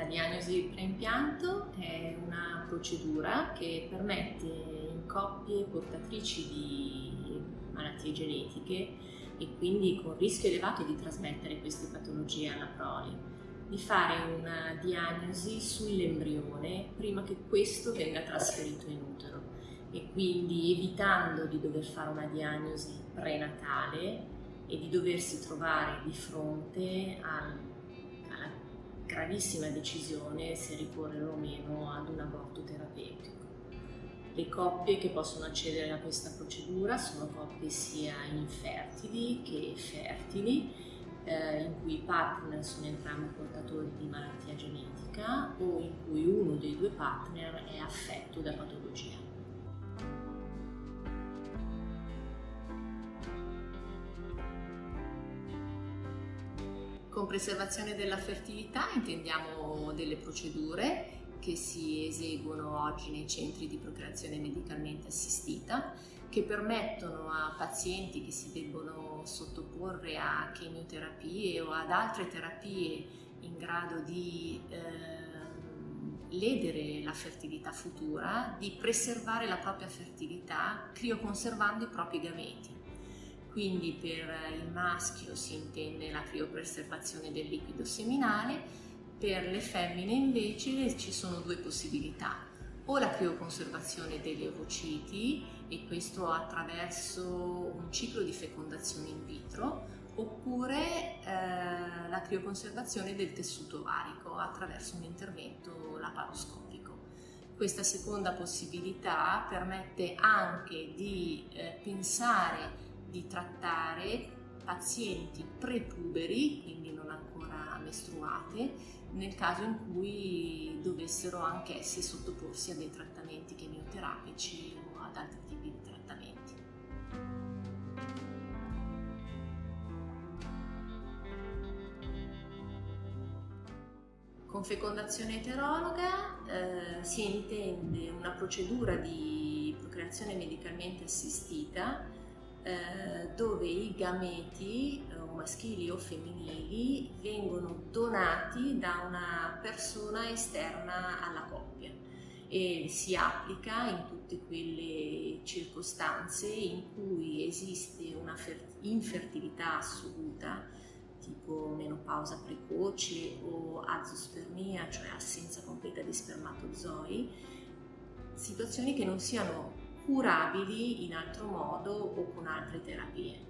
La diagnosi preimpianto è una procedura che permette in coppie portatrici di malattie genetiche e quindi con rischio elevato di trasmettere queste patologie alla prole, di fare una diagnosi sull'embrione prima che questo venga trasferito in utero e quindi evitando di dover fare una diagnosi prenatale e di doversi trovare di fronte al gravissima decisione se ricorrere o meno ad un aborto terapeutico. Le coppie che possono accedere a questa procedura sono coppie sia infertili che fertili, eh, in cui i partner sono entrambi portatori di malattia genetica o in cui uno dei due partner è affetto da patologia. Con preservazione della fertilità intendiamo delle procedure che si eseguono oggi nei centri di procreazione medicalmente assistita che permettono a pazienti che si debbono sottoporre a chemioterapie o ad altre terapie in grado di eh, ledere la fertilità futura, di preservare la propria fertilità crioconservando i propri gameti. Quindi per il maschio si intende la criopreservazione del liquido seminale, per le femmine invece ci sono due possibilità, o la crioconservazione degli ovociti e questo attraverso un ciclo di fecondazione in vitro oppure eh, la crioconservazione del tessuto ovarico attraverso un intervento laparoscopico. Questa seconda possibilità permette anche di eh, pensare di trattare pazienti prepuberi, quindi non ancora mestruate, nel caso in cui dovessero anch'essi sottoporsi a dei trattamenti chemioterapici o ad altri tipi di trattamenti. Con fecondazione eterologa eh, si intende una procedura di procreazione medicalmente assistita eh, dove i gameti eh, maschili o femminili vengono donati da una persona esterna alla coppia e si applica in tutte quelle circostanze in cui esiste una infertilità assoluta tipo menopausa precoce o azospermia, cioè assenza completa di spermatozoi, situazioni che non siano curabili in altro modo o con altre terapie.